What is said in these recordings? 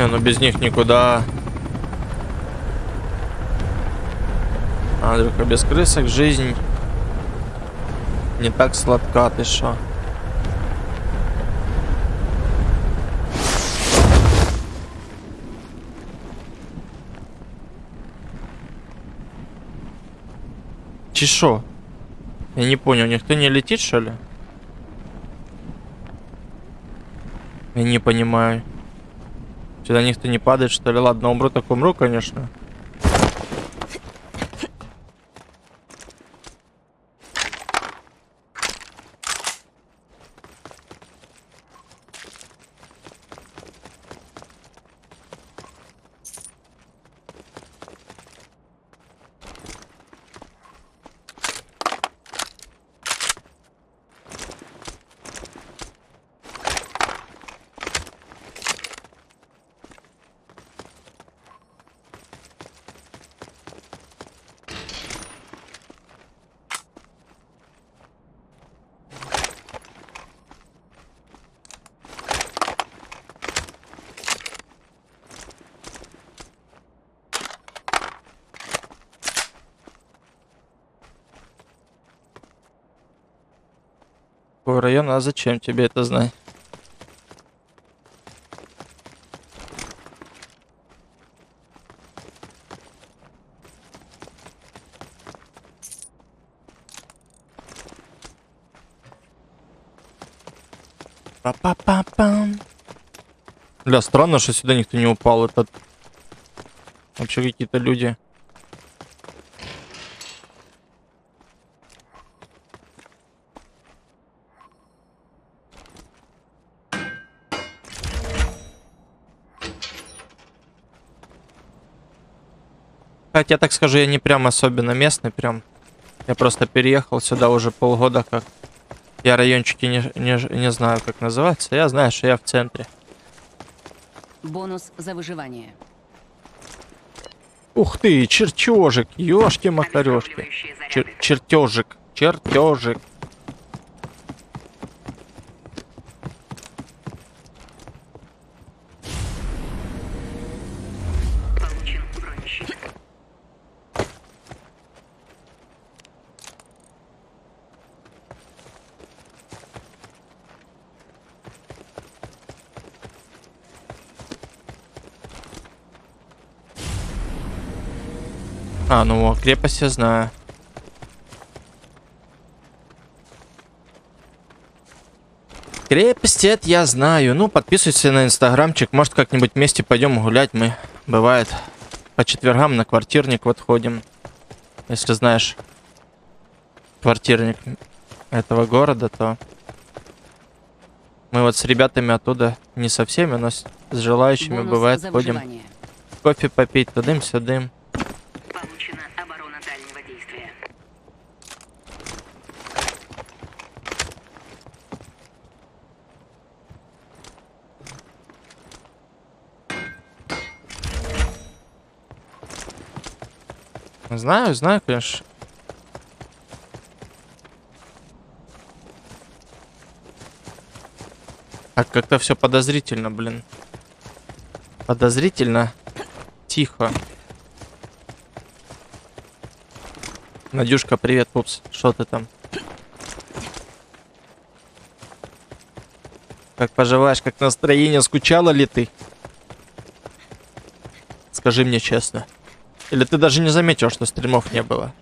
Не, ну без них никуда. Андрюха, без крысок жизнь не так сладка, ты шо? Чешо? Я не понял, никто не летит, что ли? Я не понимаю. Сюда никто не падает, что ли? Ладно, умру, так умру, конечно. Какой район, а зачем тебе это знать? Па-па-па-пам. Бля, странно, что сюда никто не упал. Это вообще какие-то люди. Хотя, так скажу, я не прям особенно местный, прям. Я просто переехал сюда уже полгода как. Я райончики не, не, не знаю, как называется. Я знаю, что я в центре. Бонус за выживание. Ух ты, чертежик, ёшки-макарёшки. Чер чертежик, чертежик. Получен бронещит. А, ну, крепость я знаю. Крепость это я знаю. Ну, подписывайся на инстаграмчик. Может, как-нибудь вместе пойдем гулять. Мы, бывает, по четвергам на квартирник вот ходим. Если знаешь квартирник этого города, то... Мы вот с ребятами оттуда, не со всеми, но с, желающими, Бонус бывает, ходим кофе попить, тудым-сюдым. Получена Знаю, знаю, конечно. А как-то все подозрительно, блин. Подозрительно. Тихо. Надюшка, привет, пупс. Что ты там? Как поживаешь, как настроение? Скучала ли ты? Скажи мне честно. Или ты даже не заметил, что стримов не было?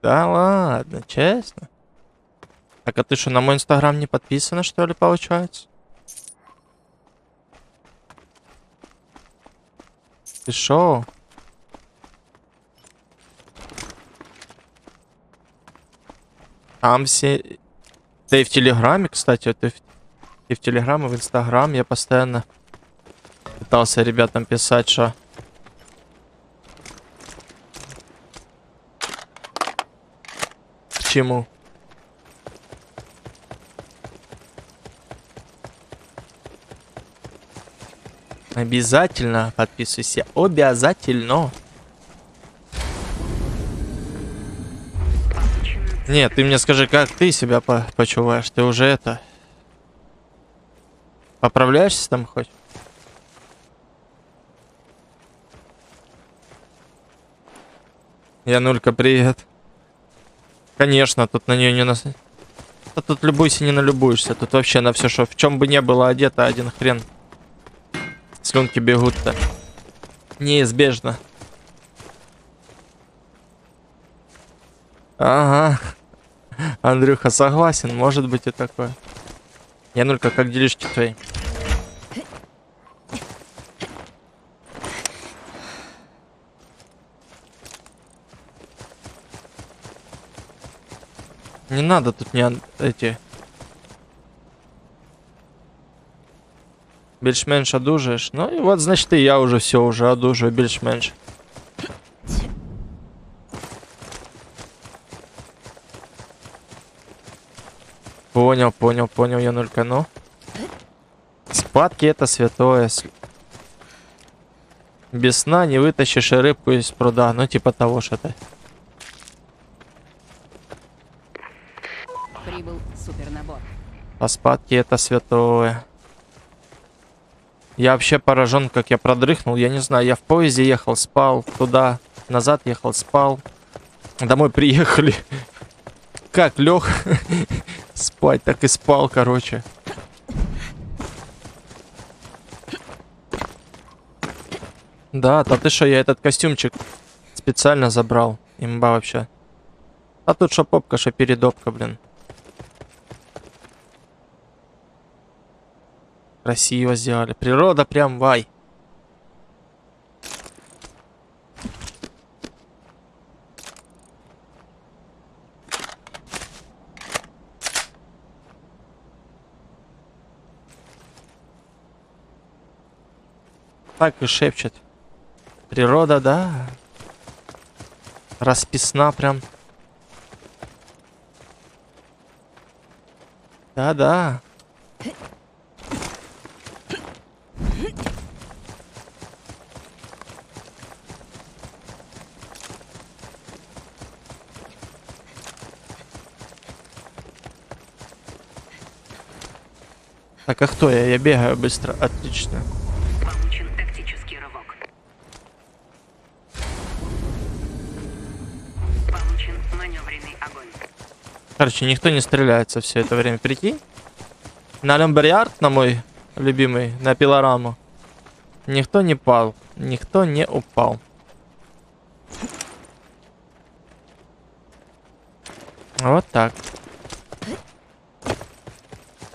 Да ладно, честно. Так, а ты что, на мой инстаграм не подписана, что ли, получается? Ты шо? Там все... Да и в Телеграме, кстати, ты в, и в Телеграм, и в Инстаграм я постоянно пытался ребятам писать, что... чему? Обязательно подписывайся. Обязательно. Нет, ты мне скажи, как ты себя по почуваешь? Ты уже это... Поправляешься там хоть? Янулька, привет. Конечно, тут на нее не нас... Да тут любуйся, не налюбуешься. Тут вообще на все, что в чем бы не было одето, один хрен. Слюнки бегут-то. Неизбежно. Ага. Андрюха согласен, может быть и такое. Янулька, как делишки твои? Не надо тут не ан- эти. Більш-менш одужаєш. Ну і от, значить, і я уже все уже одужаю більш-менш. Понял, понял, понял, Янулька, ну. Спадки это святое. С- Без сна не вытащишь и рыбку из пруда. Ну, типа того что-то. Прибыл супернабор. А спадки это святое. Я вообще поражен, как я продрыхнул. Я не знаю, я в поезде ехал, спал. Туда, назад ехал, спал. Домой приехали. Как лег спать, так и спал, короче. Да, да ты что, я этот костюмчик специально забрал. Имба вообще. А тут что попка, что передопка, блин. Красиво сделали. Природа прям вай. Так и шепчет. Природа, да. Расписна прям. Да-да. Так, а кто я? Я бегаю быстро. Отлично. Получен тактический рывок. Получен маневренный огонь. Короче, никто не стреляется все это время. Прикинь? На Лемберьярд, на мой любимый, на пилораму. Никто не пал. Никто не упал. Вот так.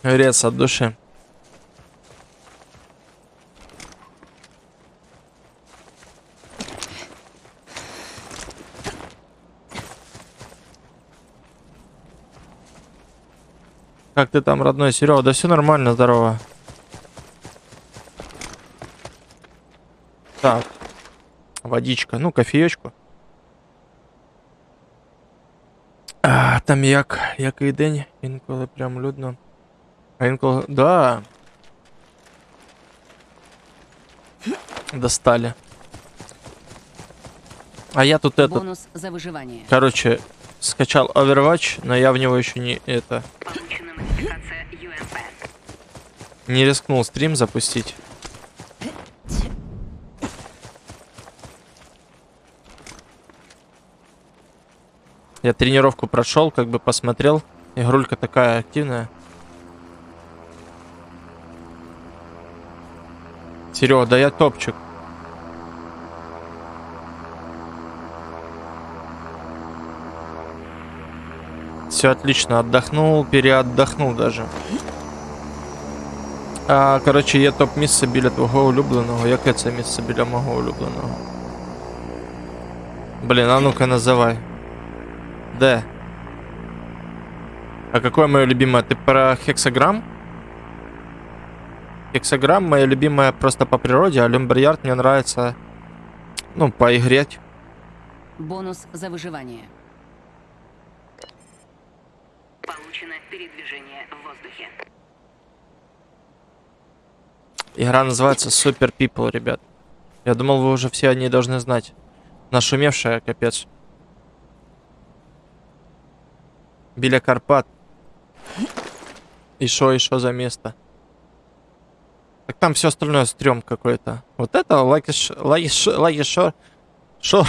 Рез от души. Как ты там, родной Серега? Да все нормально, здорово. Так. Водичка. Ну, кофеечку. А, там як, який день, інколи прям людно. А інколи. Да. Достали. А я тут этот, Бонус за выживание. короче, скачал Overwatch, но я в него еще не это Не рискнул стрим запустить. Я тренировку прошел, как бы посмотрел. Игрулька такая активная. Серега, да я топчик. Все отлично, отдохнул, переотдохнул даже. А, коротше, є топ місце біля твого улюбленого. Яке це місце біля мого улюбленого? Блін, а ну-ка називай. Де? А какое мое любимое? Ты про хексаграмм? Хексограмм моя любимая просто по природе, а Люмберярд мне нравится, ну, поигреть. Бонус за выживание. Получено передвижение в воздухе. Игра называется Super People, ребят. Я думал, вы уже все о ней должны знать. Нашумевшая, капец. Біля Карпат. И шо, и шо за место? Так там все остальное стрём какой-то. Вот это Ш- Лаки Шор.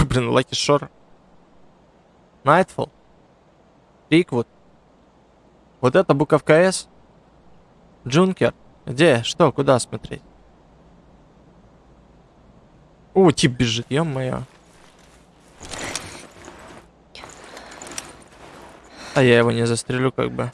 Блин, Лаки Шор. Найтфол. Риквуд. Вот это буковка С. Джункер. Где? Что? Куда смотреть? О, тип бежит, ё-моё. А я его не застрелю, как бы.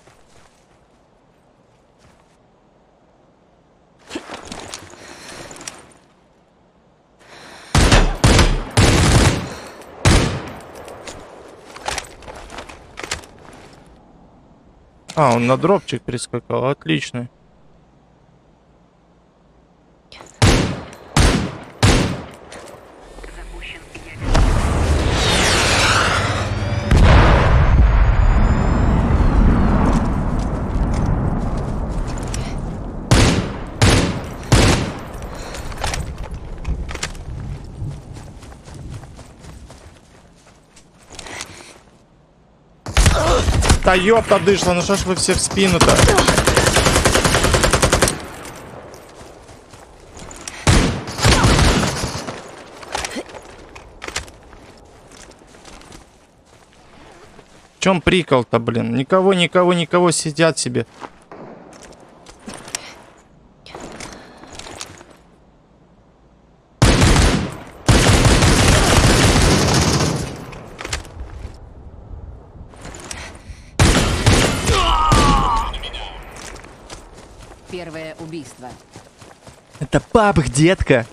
Он на дропчик перескакал, отлично. Да ёпта дышла, ну что ж вы все в спину-то? В чем прикол-то, блин? Никого, никого, никого сидят себе. Убийство. Это папах, детка.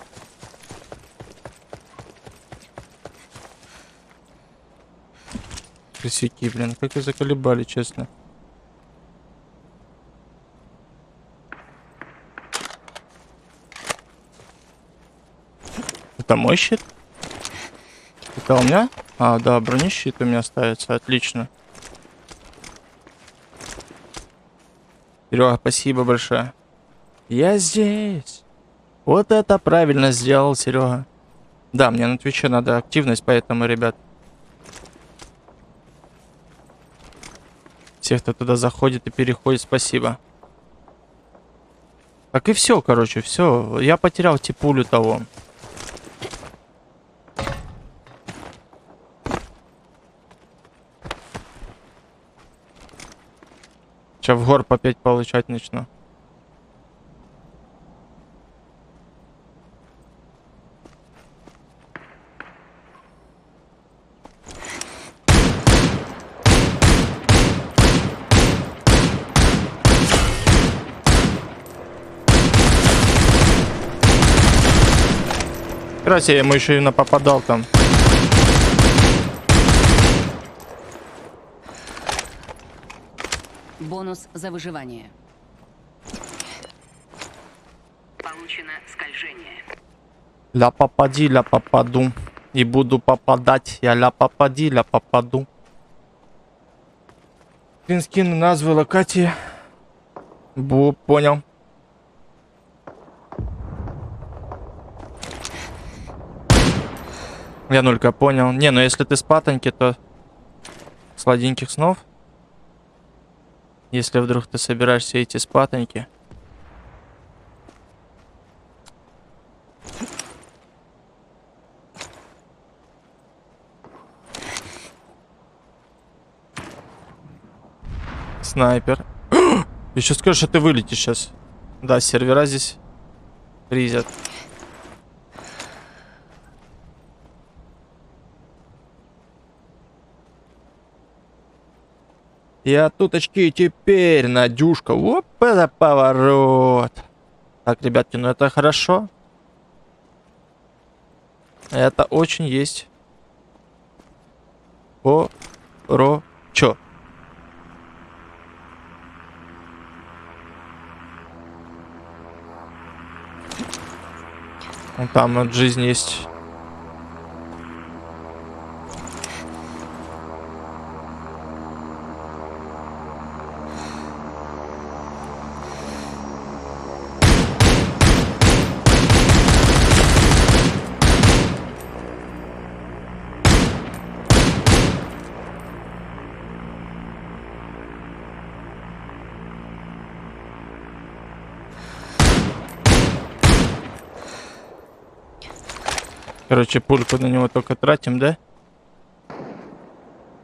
Косяки, блин, как и заколебали, честно. Это мой щит? Это у меня? А, да, бронещит у меня ставится, отлично. Серега, спасибо большое. Я здесь. Вот это правильно сделал Серега. Да, мне на Твиче надо активность, поэтому, ребят. Всех, кто туда заходит и переходит, спасибо. Так и все, короче, все. Я потерял типулю того. Сейчас в горб опять получать начну. Раз я ему еще и напопадал там. Бонус за выживание. Получено скольжение. Ля попади, ля попаду. И буду попадать. Я ля попади, ля попаду. Скин назвы локации. Бу, понял. Я нулька понял. Не, ну если ты с патоньки, то сладеньких снов. Если вдруг ты собираешься идти с патоньки. Снайпер. Еще скажешь, что ты вылетишь сейчас. Да, сервера здесь фризят. Я туточки теперь, Надюшка. Оп, это поворот. Так, ребятки, ну это хорошо. Это очень есть. По-ро-чо. Ну, там вот жизнь есть. Короче, пульку на него только тратим, да?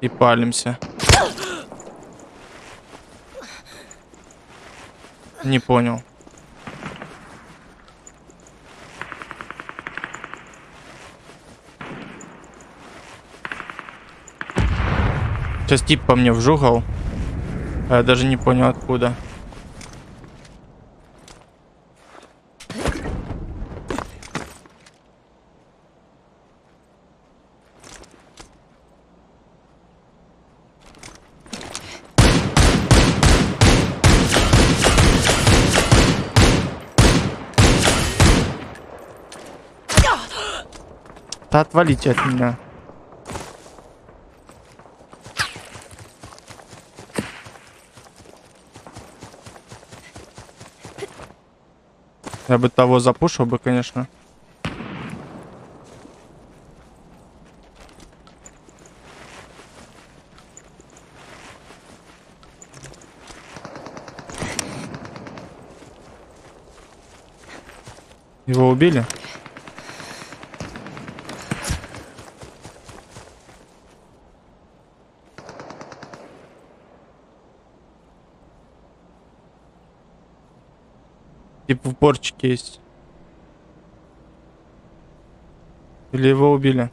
И палимся. Не понял. Сейчас тип по мне вжугал. А я даже не понял откуда. Да отвалите от меня. Я бы того запушил бы, конечно. Его убили? Типа в борчике есть. Или его убили?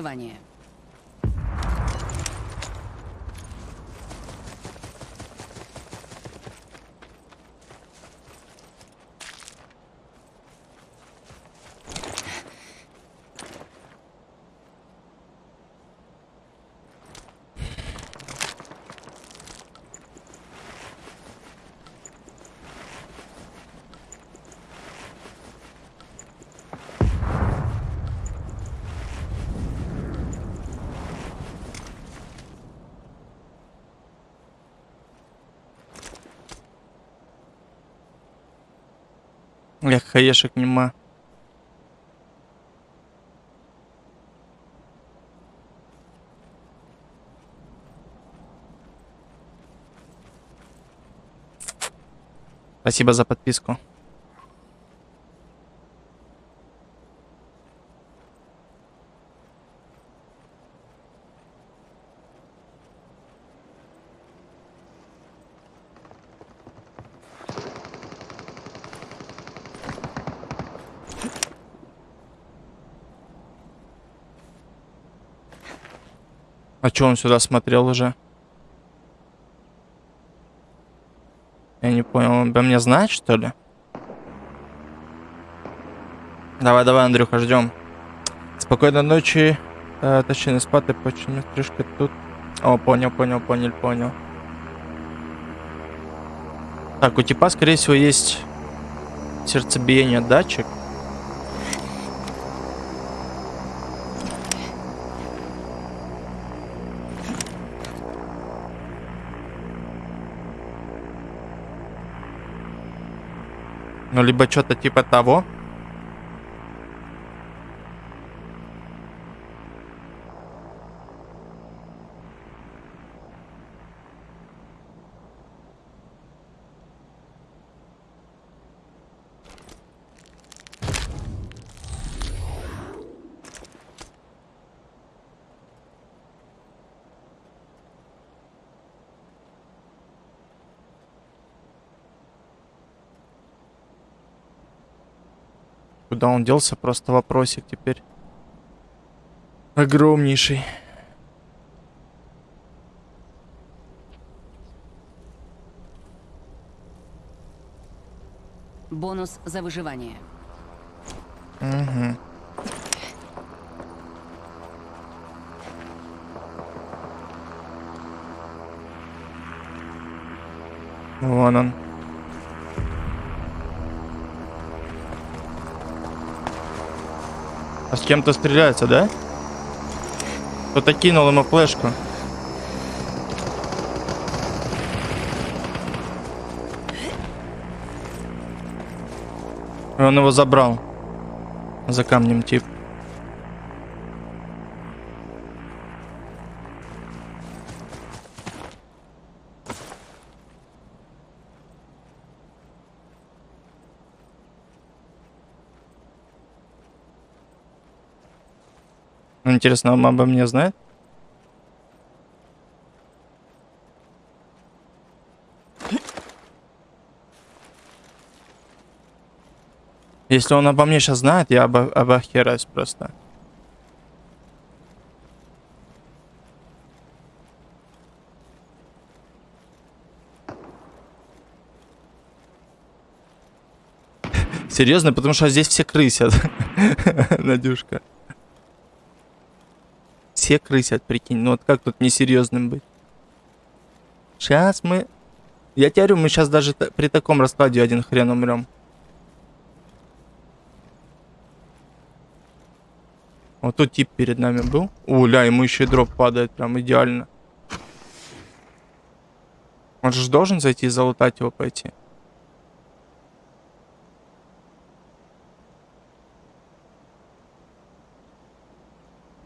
Бонус Эх, хаешек нема. Спасибо за подписку. А чё он сюда смотрел уже? Я не понял, он обо мне знает, что ли? Давай, давай, Андрюха, ждем. Спокойной ночи. Э, точнее, не спати, почему стрижка тут. О, понял, понял, понял, понял. Так, у типа, скорее всего, есть сердцебиение датчик. Ну, либо что-то типа того. Куда он делся? Просто вопросик теперь. Огромнейший. Бонус за выживание. Угу. Вон он. А с кем-то стреляется, да? Кто-то кинул ему флешку. Он его забрал. За камнем тип. Интересно, он обо мне знает? Если он обо мне сейчас знает, я обо обохераюсь просто. Серьезно, потому что здесь все крысят. Надюшка. Все крысят, прикинь. Ну вот как тут несерьезным быть? Сейчас мы... Я тебе говорю, мы сейчас даже при таком раскладе один хрен умрем. Вот тут тип перед нами был. О, ля, ему еще и дроп падает прям идеально. Он же должен зайти и залутать его пойти.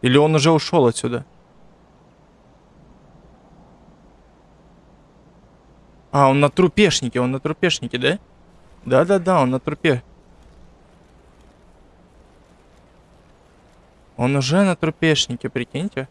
Или он уже ушел отсюда? А, он на трупешнике, он на трупешнике, да? Да-да-да, он на трупе. Он уже на трупешнике, прикиньте.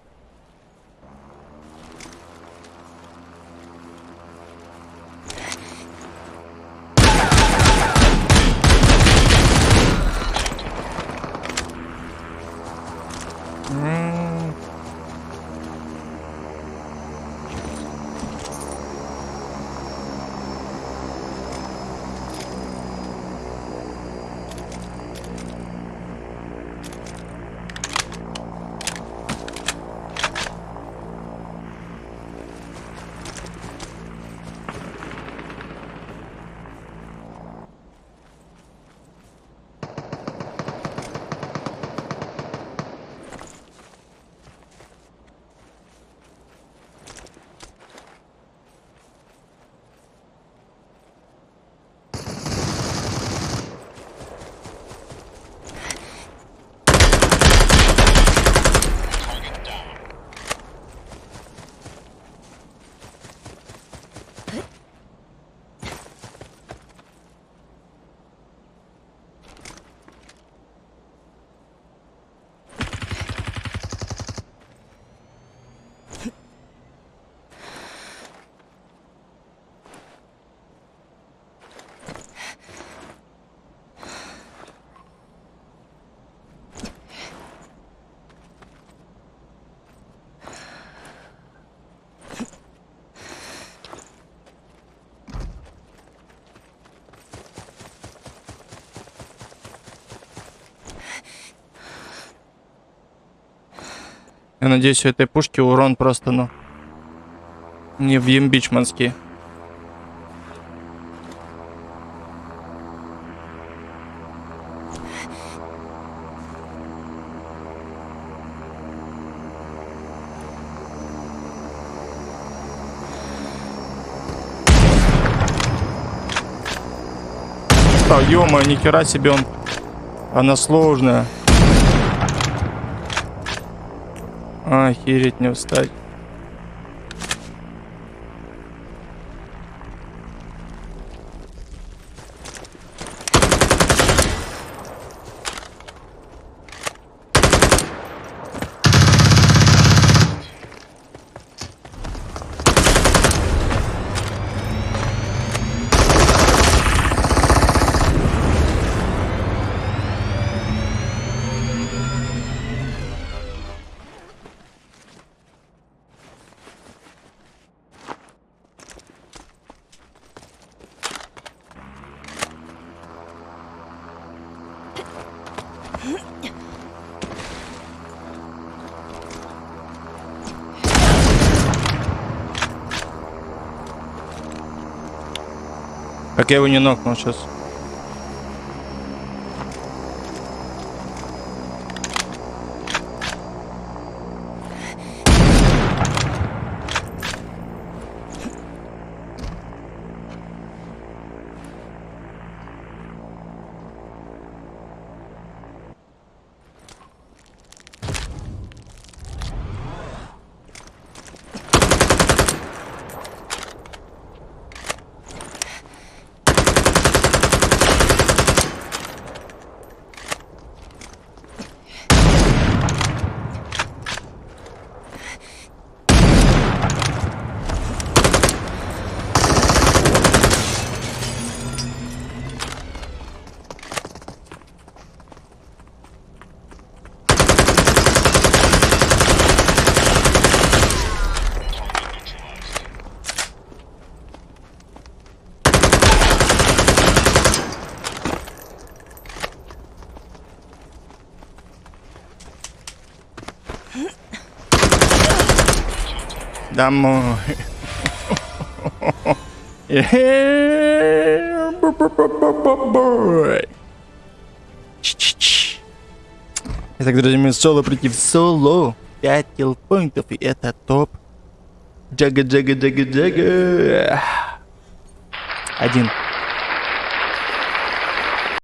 Я надеюсь, у этой пушки урон просто, ну, не в ембичманский. А, ё ни хера себе он. Она сложная. Охереть не встать. Как я его не нокнул сейчас. Домой. Итак, друзья мои, соло против соло. 5 киллпоинтов, и это топ. Джага, джага, джага, джага. Один.